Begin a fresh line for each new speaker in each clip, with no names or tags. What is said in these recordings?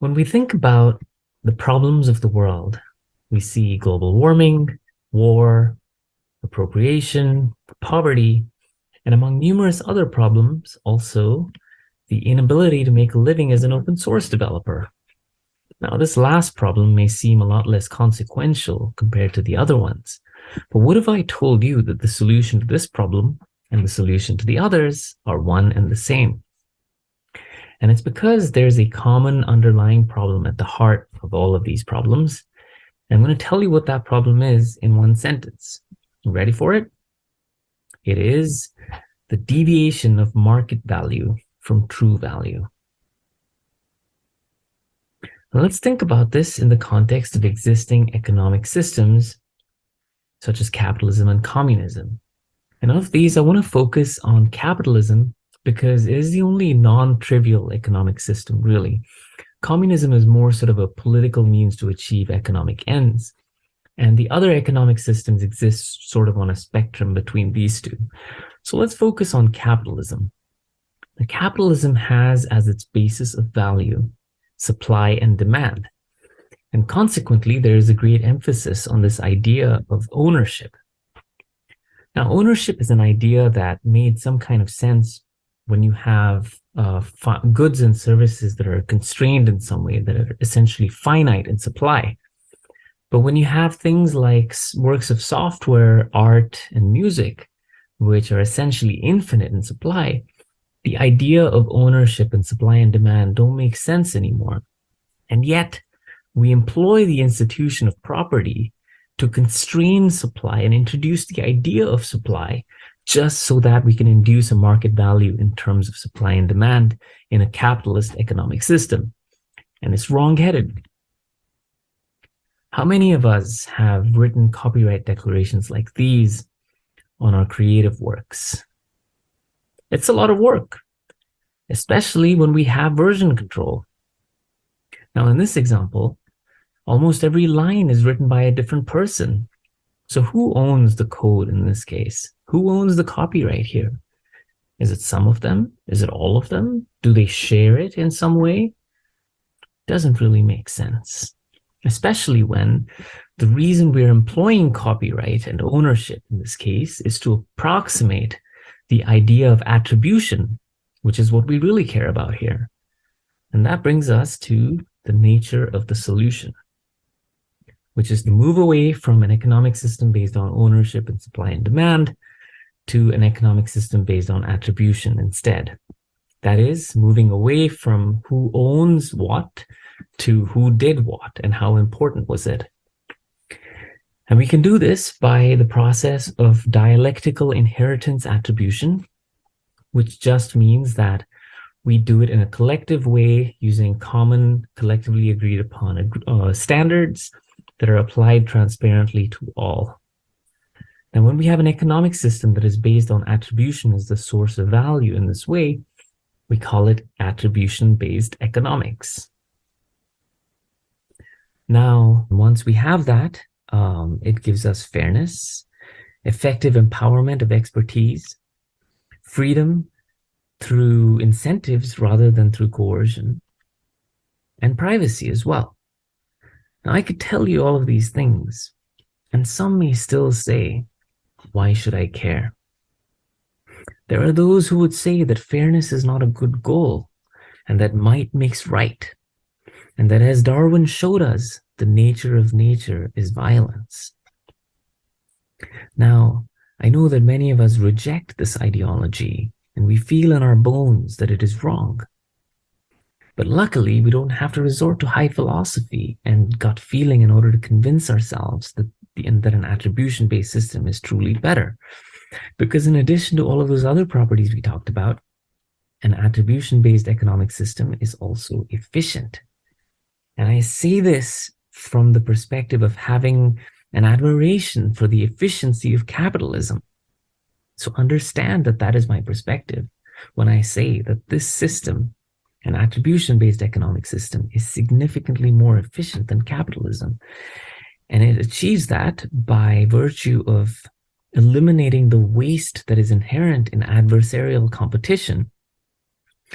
When we think about the problems of the world, we see global warming, war, appropriation, poverty, and among numerous other problems, also the inability to make a living as an open source developer. Now, this last problem may seem a lot less consequential compared to the other ones, but what if I told you that the solution to this problem and the solution to the others are one and the same? And it's because there's a common underlying problem at the heart of all of these problems. And I'm going to tell you what that problem is in one sentence. Ready for it? It is the deviation of market value from true value. Now let's think about this in the context of existing economic systems, such as capitalism and communism. And of these, I want to focus on capitalism because it is the only non-trivial economic system, really. Communism is more sort of a political means to achieve economic ends. And the other economic systems exist sort of on a spectrum between these two. So let's focus on capitalism. The capitalism has as its basis of value, supply and demand. And consequently, there is a great emphasis on this idea of ownership. Now, ownership is an idea that made some kind of sense when you have uh, goods and services that are constrained in some way, that are essentially finite in supply. But when you have things like works of software, art, and music, which are essentially infinite in supply, the idea of ownership and supply and demand don't make sense anymore. And yet, we employ the institution of property to constrain supply and introduce the idea of supply just so that we can induce a market value in terms of supply and demand in a capitalist economic system. And it's wrong-headed. How many of us have written copyright declarations like these on our creative works? It's a lot of work, especially when we have version control. Now, in this example, almost every line is written by a different person. So who owns the code in this case? Who owns the copyright here? Is it some of them? Is it all of them? Do they share it in some way? Doesn't really make sense, especially when the reason we're employing copyright and ownership in this case is to approximate the idea of attribution, which is what we really care about here. And that brings us to the nature of the solution, which is to move away from an economic system based on ownership and supply and demand to an economic system based on attribution instead. That is, moving away from who owns what to who did what and how important was it. And we can do this by the process of dialectical inheritance attribution, which just means that we do it in a collective way using common, collectively agreed upon uh, standards that are applied transparently to all. Now, when we have an economic system that is based on attribution as the source of value in this way, we call it attribution-based economics. Now, once we have that, um, it gives us fairness, effective empowerment of expertise, freedom through incentives rather than through coercion, and privacy as well. Now, I could tell you all of these things, and some may still say, why should I care? There are those who would say that fairness is not a good goal and that might makes right. And that as Darwin showed us, the nature of nature is violence. Now, I know that many of us reject this ideology and we feel in our bones that it is wrong. But luckily, we don't have to resort to high philosophy and gut feeling in order to convince ourselves that and that an attribution-based system is truly better. Because in addition to all of those other properties we talked about, an attribution-based economic system is also efficient. And I say this from the perspective of having an admiration for the efficiency of capitalism. So understand that that is my perspective when I say that this system, an attribution-based economic system, is significantly more efficient than capitalism. And it achieves that by virtue of eliminating the waste that is inherent in adversarial competition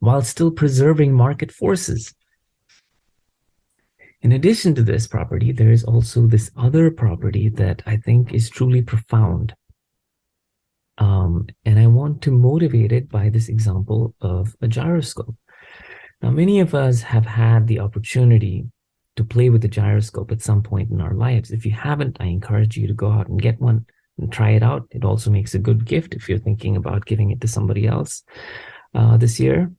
while still preserving market forces. In addition to this property, there is also this other property that I think is truly profound. Um, and I want to motivate it by this example of a gyroscope. Now, many of us have had the opportunity to play with the gyroscope at some point in our lives. If you haven't, I encourage you to go out and get one and try it out. It also makes a good gift if you're thinking about giving it to somebody else uh, this year.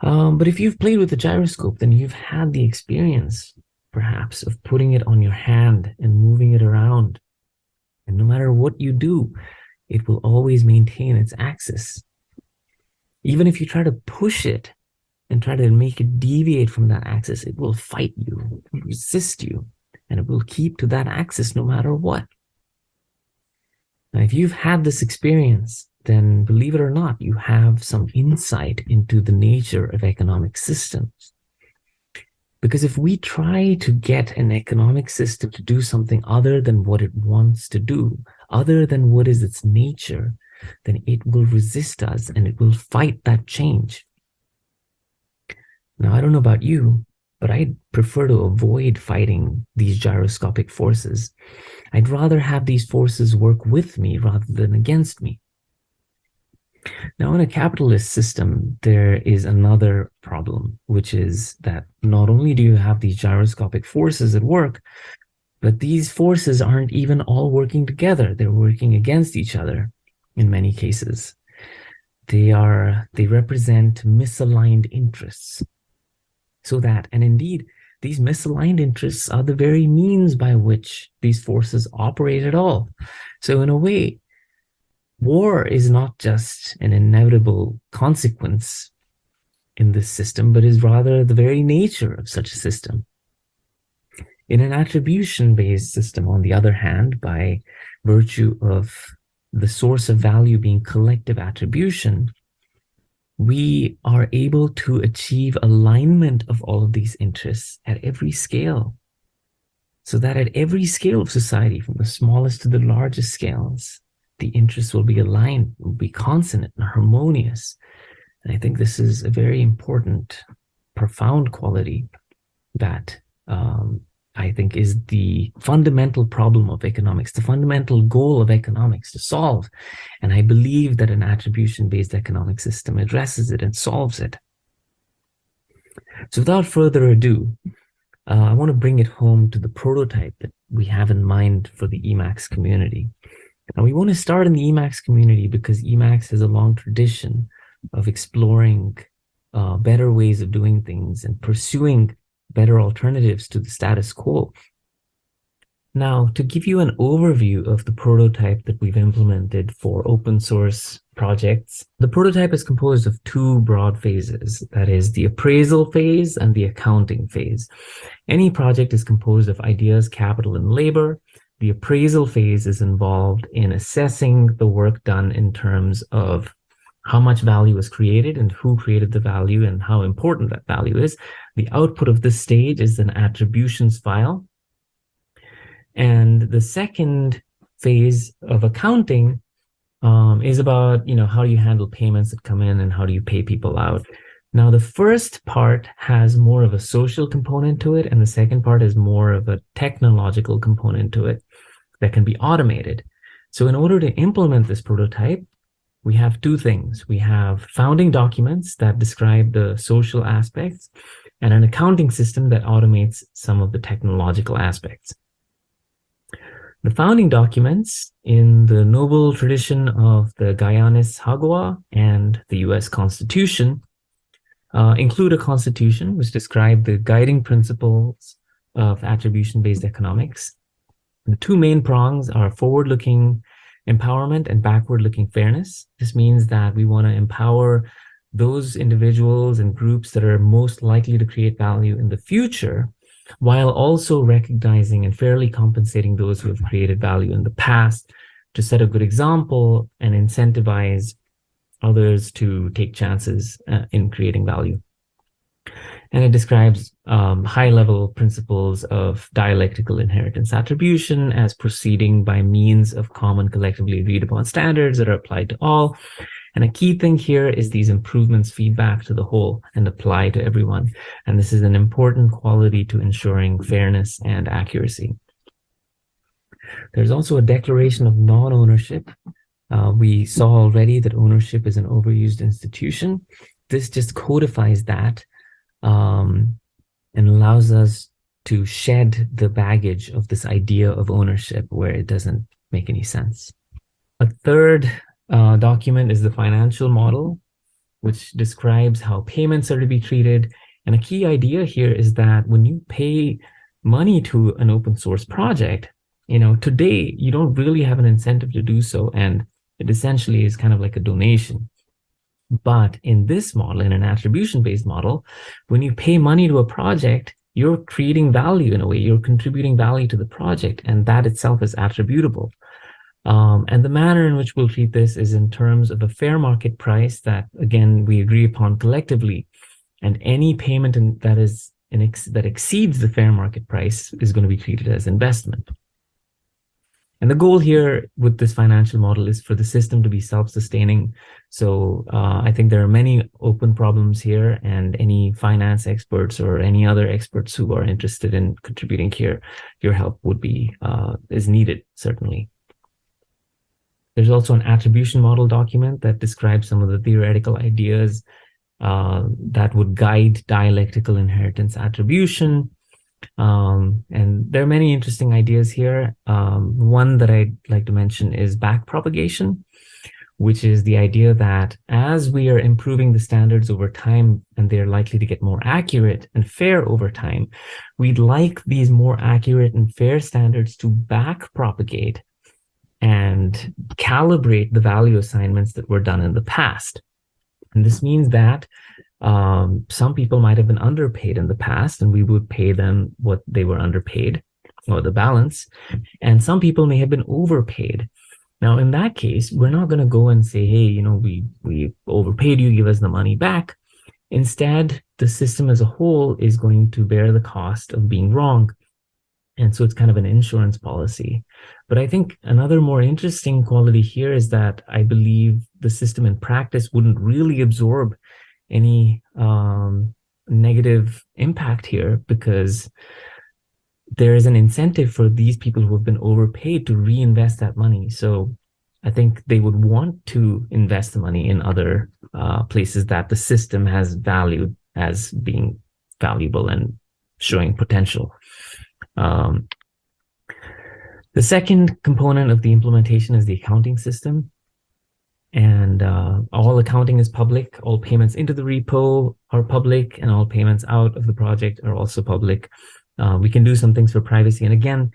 Um, but if you've played with the gyroscope, then you've had the experience, perhaps, of putting it on your hand and moving it around. And no matter what you do, it will always maintain its axis. Even if you try to push it and try to make it deviate from that axis, it will fight you, resist you, and it will keep to that axis no matter what. Now, if you've had this experience, then believe it or not, you have some insight into the nature of economic systems. Because if we try to get an economic system to do something other than what it wants to do, other than what is its nature, then it will resist us and it will fight that change. Now, I don't know about you, but I'd prefer to avoid fighting these gyroscopic forces. I'd rather have these forces work with me rather than against me. Now, in a capitalist system, there is another problem, which is that not only do you have these gyroscopic forces at work, but these forces aren't even all working together. They're working against each other in many cases. They are, they represent misaligned interests. So that, and indeed, these misaligned interests are the very means by which these forces operate at all. So in a way, war is not just an inevitable consequence in this system, but is rather the very nature of such a system. In an attribution-based system, on the other hand, by virtue of the source of value being collective attribution, we are able to achieve alignment of all of these interests at every scale. So that at every scale of society, from the smallest to the largest scales, the interests will be aligned, will be consonant and harmonious. And I think this is a very important, profound quality that um, I think is the fundamental problem of economics, the fundamental goal of economics to solve. And I believe that an attribution-based economic system addresses it and solves it. So without further ado, uh, I want to bring it home to the prototype that we have in mind for the Emacs community. And we want to start in the Emacs community because Emacs has a long tradition of exploring uh, better ways of doing things and pursuing better alternatives to the status quo. Now, to give you an overview of the prototype that we've implemented for open source projects, the prototype is composed of two broad phases, that is the appraisal phase and the accounting phase. Any project is composed of ideas, capital, and labor, the appraisal phase is involved in assessing the work done in terms of how much value was created and who created the value and how important that value is. The output of this stage is an attributions file. And the second phase of accounting um, is about, you know, how do you handle payments that come in and how do you pay people out. Now, the first part has more of a social component to it, and the second part is more of a technological component to it that can be automated. So in order to implement this prototype, we have two things. We have founding documents that describe the social aspects and an accounting system that automates some of the technological aspects. The founding documents in the noble tradition of the Gaianis Haggadah and the US Constitution uh, include a constitution which describe the guiding principles of attribution-based economics. The two main prongs are forward-looking empowerment and backward-looking fairness. This means that we want to empower those individuals and groups that are most likely to create value in the future, while also recognizing and fairly compensating those who have created value in the past to set a good example and incentivize others to take chances uh, in creating value. And it describes um, high-level principles of dialectical inheritance attribution as proceeding by means of common collectively agreed upon standards that are applied to all. And a key thing here is these improvements feedback to the whole and apply to everyone. And this is an important quality to ensuring fairness and accuracy. There's also a declaration of non-ownership. Uh, we saw already that ownership is an overused institution. This just codifies that um, and allows us to shed the baggage of this idea of ownership where it doesn't make any sense. A third uh, document is the financial model, which describes how payments are to be treated. And a key idea here is that when you pay money to an open source project, you know, today you don't really have an incentive to do so. And it essentially is kind of like a donation. But in this model, in an attribution-based model, when you pay money to a project, you're creating value in a way, you're contributing value to the project, and that itself is attributable. Um, and the manner in which we'll treat this is in terms of a fair market price that, again, we agree upon collectively. And any payment in, that is in ex that exceeds the fair market price is going to be treated as investment. And the goal here with this financial model is for the system to be self-sustaining. So uh, I think there are many open problems here and any finance experts or any other experts who are interested in contributing here, your help would be, uh, is needed, certainly. There's also an attribution model document that describes some of the theoretical ideas uh, that would guide dialectical inheritance attribution. Um, and there are many interesting ideas here. Um, one that I'd like to mention is backpropagation, which is the idea that as we are improving the standards over time and they're likely to get more accurate and fair over time, we'd like these more accurate and fair standards to backpropagate and calibrate the value assignments that were done in the past. And this means that um, some people might have been underpaid in the past and we would pay them what they were underpaid or the balance. And some people may have been overpaid. Now, in that case, we're not going to go and say, hey, you know, we, we overpaid you, give us the money back. Instead, the system as a whole is going to bear the cost of being wrong. And so it's kind of an insurance policy. But I think another more interesting quality here is that I believe the system in practice wouldn't really absorb any um, negative impact here because there is an incentive for these people who have been overpaid to reinvest that money. So I think they would want to invest the money in other uh, places that the system has valued as being valuable and showing potential. Um, the second component of the implementation is the accounting system. And uh, all accounting is public. All payments into the repo are public and all payments out of the project are also public. Uh, we can do some things for privacy. And again,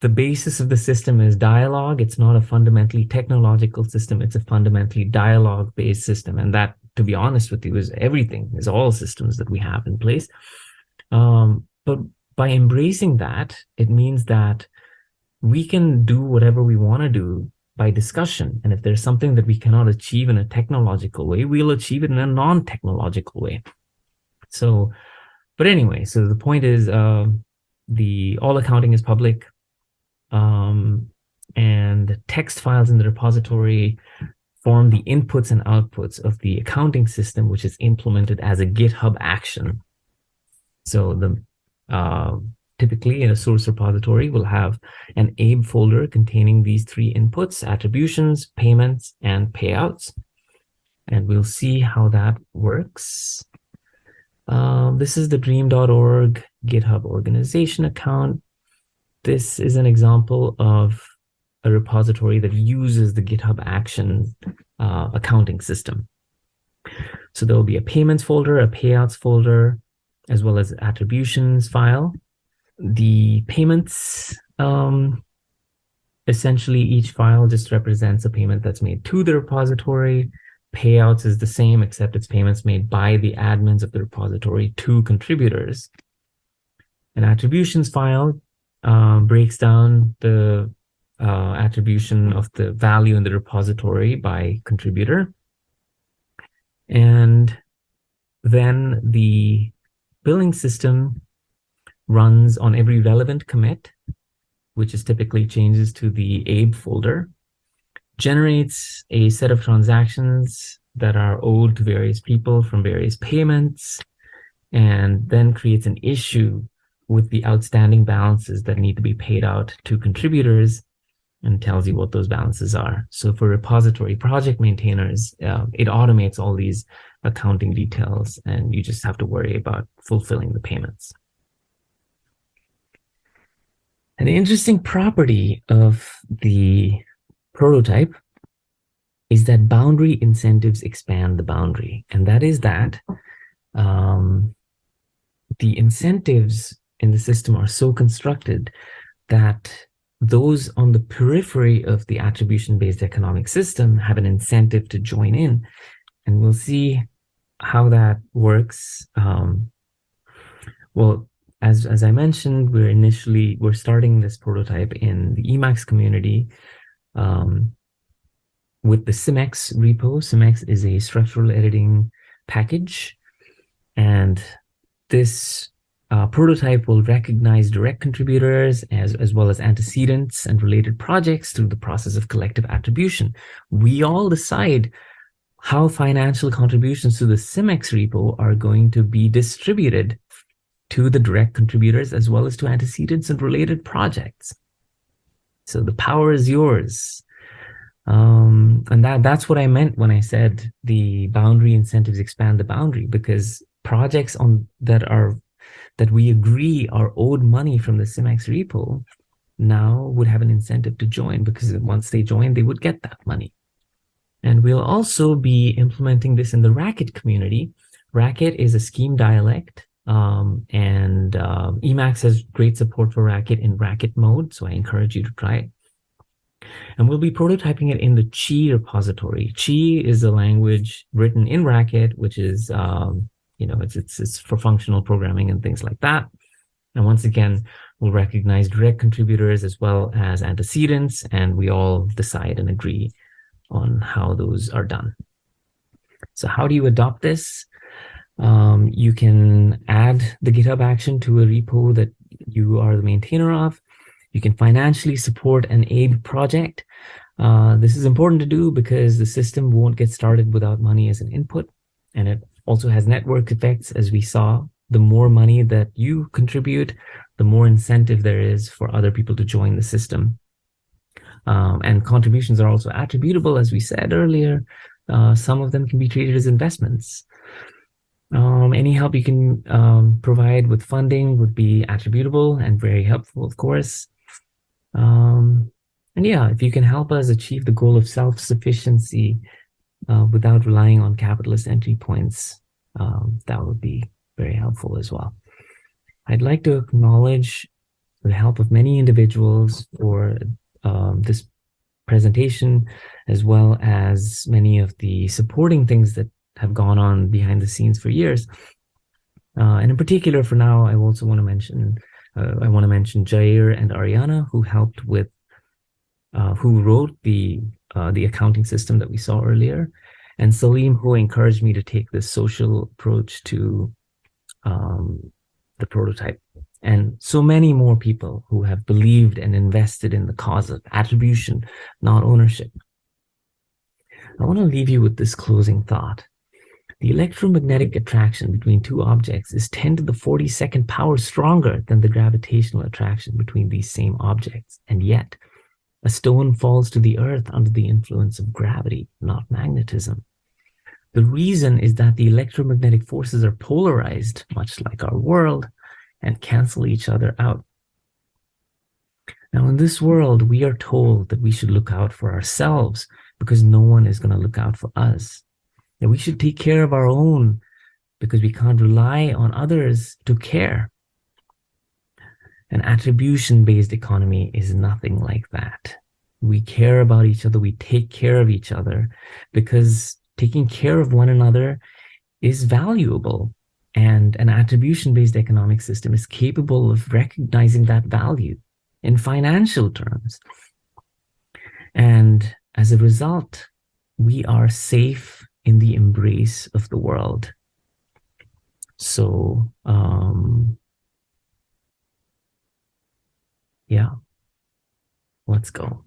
the basis of the system is dialogue. It's not a fundamentally technological system. It's a fundamentally dialogue-based system. And that, to be honest with you, is everything, is all systems that we have in place. Um, but by embracing that, it means that we can do whatever we want to do by discussion. And if there's something that we cannot achieve in a technological way, we'll achieve it in a non-technological way. So, but anyway, so the point is uh, the all accounting is public um, and the text files in the repository form the inputs and outputs of the accounting system, which is implemented as a GitHub action. So the uh, typically a source repository will have an ABE folder containing these three inputs, attributions, payments, and payouts. And we'll see how that works. Um, this is the drym-org GitHub organization account. This is an example of a repository that uses the GitHub Action uh, accounting system. So there will be a payments folder, a payouts folder, as well as attributions file the payments, um, essentially each file just represents a payment that's made to the repository. Payouts is the same, except it's payments made by the admins of the repository to contributors. An attributions file uh, breaks down the uh, attribution of the value in the repository by contributor. And then the billing system runs on every relevant commit, which is typically changes to the ABE folder, generates a set of transactions that are owed to various people from various payments, and then creates an issue with the outstanding balances that need to be paid out to contributors and tells you what those balances are. So for repository project maintainers, uh, it automates all these accounting details and you just have to worry about fulfilling the payments. An interesting property of the prototype is that boundary incentives expand the boundary. And that is that um, the incentives in the system are so constructed that those on the periphery of the attribution-based economic system have an incentive to join in. And we'll see how that works. Um, well, as, as I mentioned, we're initially, we're starting this prototype in the Emacs community um, with the Symex repo. Symex is a structural editing package. And this uh, prototype will recognize direct contributors as, as well as antecedents and related projects through the process of collective attribution. We all decide how financial contributions to the Symex repo are going to be distributed to the direct contributors as well as to antecedents and related projects. So the power is yours. Um, and that that's what I meant when I said the boundary incentives expand the boundary because projects on that are that we agree are owed money from the Symex repo now would have an incentive to join because once they join, they would get that money. And we'll also be implementing this in the Racket community. Racket is a scheme dialect um, and uh, Emacs has great support for Racket in Racket mode, so I encourage you to try it. And we'll be prototyping it in the Qi repository. Qi is a language written in Racket, which is um, you know, it's, it's, it's for functional programming and things like that. And once again, we'll recognize direct contributors as well as antecedents, and we all decide and agree on how those are done. So how do you adopt this? Um, you can add the GitHub action to a repo that you are the maintainer of. You can financially support an aid project. Uh, this is important to do because the system won't get started without money as an input, and it also has network effects, as we saw. The more money that you contribute, the more incentive there is for other people to join the system. Um, and contributions are also attributable, as we said earlier. Uh, some of them can be treated as investments. Um, any help you can um, provide with funding would be attributable and very helpful, of course. Um, and yeah, if you can help us achieve the goal of self-sufficiency uh, without relying on capitalist entry points, um, that would be very helpful as well. I'd like to acknowledge the help of many individuals for um, this presentation, as well as many of the supporting things that have gone on behind the scenes for years. Uh, and in particular, for now, I also want to mention uh, I want to mention Jair and Ariana, who helped with, uh, who wrote the uh, the accounting system that we saw earlier, and Salim, who encouraged me to take this social approach to um, the prototype. And so many more people who have believed and invested in the cause of attribution, not ownership. I want to leave you with this closing thought. The electromagnetic attraction between two objects is 10 to the 42nd power stronger than the gravitational attraction between these same objects. And yet, a stone falls to the earth under the influence of gravity, not magnetism. The reason is that the electromagnetic forces are polarized, much like our world, and cancel each other out. Now, in this world, we are told that we should look out for ourselves because no one is going to look out for us. That we should take care of our own because we can't rely on others to care. An attribution-based economy is nothing like that. We care about each other. We take care of each other because taking care of one another is valuable. And an attribution-based economic system is capable of recognizing that value in financial terms. And as a result, we are safe in the embrace of the world. So um, yeah, let's go.